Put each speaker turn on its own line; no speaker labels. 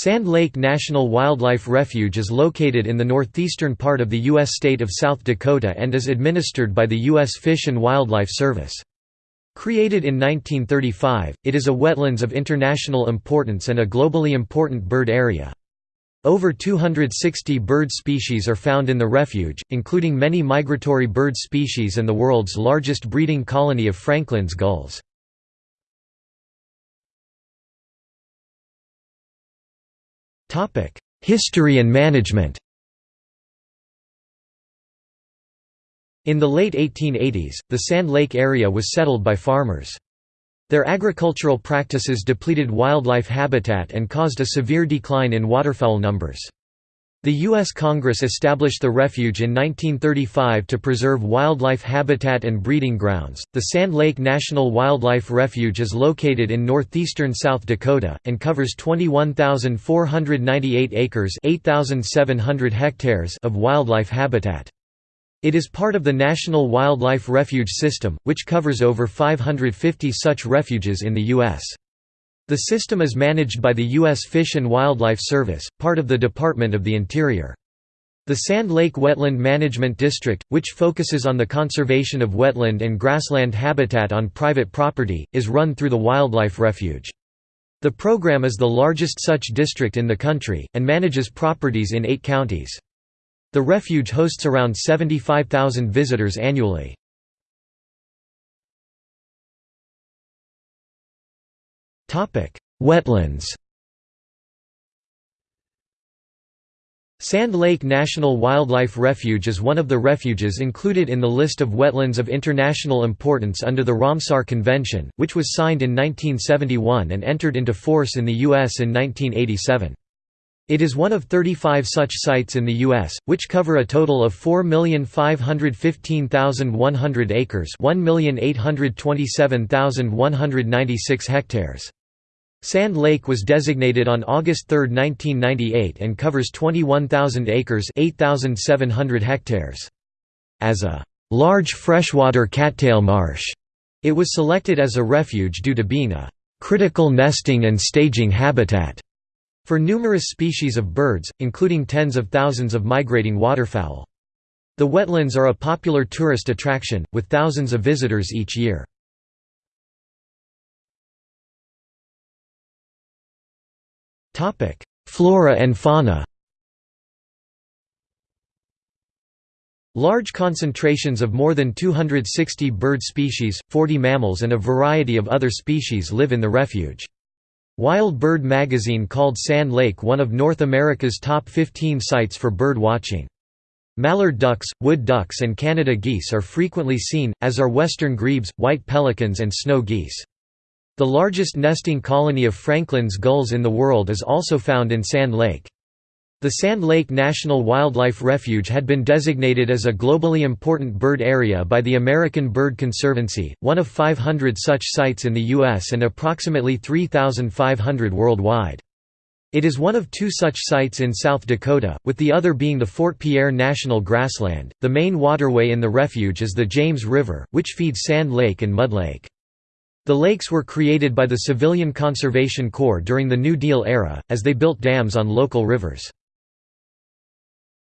Sand Lake National Wildlife Refuge is located in the northeastern part of the U.S. state of South Dakota and is administered by the U.S. Fish and Wildlife Service. Created in 1935, it is a wetlands of international importance and a globally important bird area. Over 260 bird species are found in the refuge, including many migratory bird species and the world's largest breeding colony of Franklin's gulls. History and management In the late 1880s, the Sand Lake area was settled by farmers. Their agricultural practices depleted wildlife habitat and caused a severe decline in waterfowl numbers. The U.S. Congress established the refuge in 1935 to preserve wildlife habitat and breeding grounds. The Sand Lake National Wildlife Refuge is located in northeastern South Dakota, and covers 21,498 acres hectares of wildlife habitat. It is part of the National Wildlife Refuge System, which covers over 550 such refuges in the U.S. The system is managed by the U.S. Fish and Wildlife Service, part of the Department of the Interior. The Sand Lake Wetland Management District, which focuses on the conservation of wetland and grassland habitat on private property, is run through the Wildlife Refuge. The program is the largest such district in the country, and manages properties in eight counties. The refuge hosts around 75,000 visitors annually. Wetlands Sand Lake National Wildlife Refuge is one of the refuges included in the list of wetlands of international importance under the Ramsar Convention, which was signed in 1971 and entered into force in the U.S. in 1987. It is one of 35 such sites in the U.S., which cover a total of 4,515,100 acres 1,827,196 hectares. Sand Lake was designated on August 3, 1998 and covers 21,000 acres 8,700 hectares. As a large freshwater cattail marsh, it was selected as a refuge due to being a critical nesting and staging habitat for numerous species of birds, including tens of thousands of migrating waterfowl. The wetlands are a popular tourist attraction, with thousands of visitors each year. Flora and fauna Large concentrations of more than 260 bird species, 40 mammals and a variety of other species live in the refuge. Wild Bird magazine called Sand Lake one of North America's top 15 sites for bird watching. Mallard ducks, wood ducks and Canada geese are frequently seen, as are western grebes, white pelicans and snow geese. The largest nesting colony of Franklin's gulls in the world is also found in Sand Lake. The Sand Lake National Wildlife Refuge had been designated as a globally important bird area by the American Bird Conservancy, one of 500 such sites in the U.S. and approximately 3,500 worldwide. It is one of two such sites in South Dakota, with the other being the Fort Pierre National Grassland. The main waterway in the refuge is the James River, which feeds Sand Lake and Mud Lake. The lakes were created by the Civilian Conservation Corps during the New Deal era, as they built dams on local rivers.